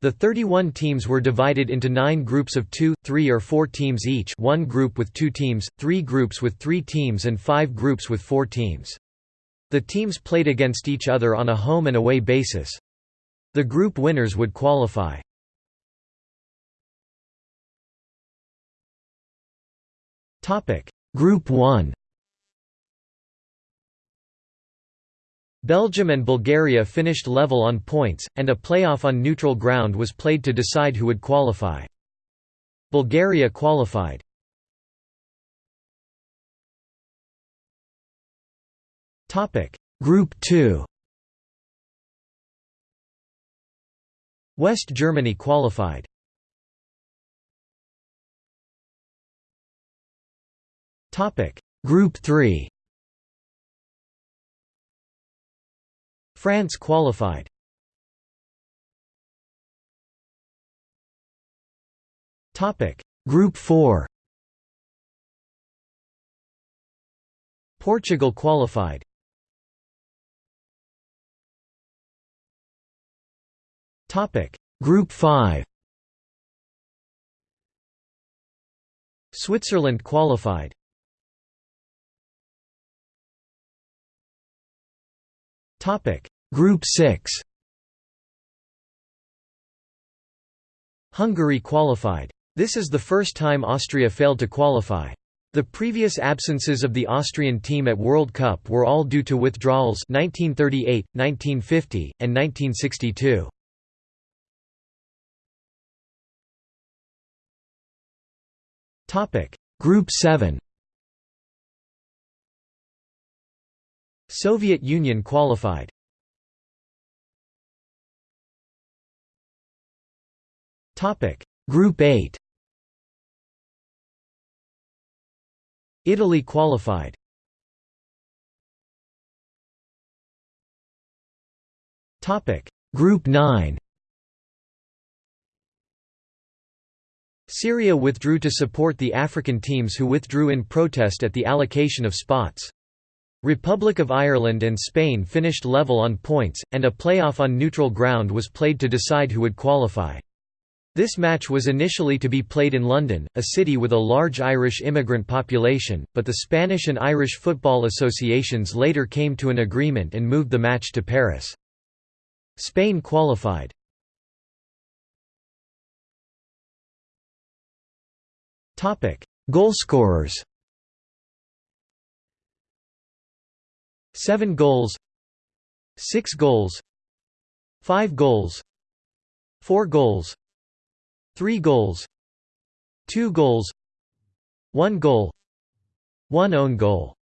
The 31 teams were divided into nine groups of two, three or four teams each one group with two teams, three groups with three teams and five groups with four teams. The teams played against each other on a home and away basis. The group winners would qualify. Group 1 Belgium and Bulgaria finished level on points, and a playoff on neutral ground was played to decide who would qualify. Bulgaria qualified. Group 2 West Germany qualified. Group 3 France qualified. Topic: Group 4. Portugal qualified. Topic: Group 5. Switzerland qualified. Group 6. Hungary qualified. This is the first time Austria failed to qualify. The previous absences of the Austrian team at World Cup were all due to withdrawals 1938, 1950, and 1962. Topic: Group 7. Soviet Union qualified. Topic: Group 8. Italy qualified. Topic: Group 9. Syria withdrew to support the African teams who withdrew in protest at the allocation of spots. Republic of Ireland and Spain finished level on points, and a playoff on neutral ground was played to decide who would qualify. This match was initially to be played in London, a city with a large Irish immigrant population, but the Spanish and Irish football associations later came to an agreement and moved the match to Paris. Spain qualified. Goalscorers 7 goals 6 goals 5 goals 4 goals 3 goals 2 goals 1 goal 1 own goal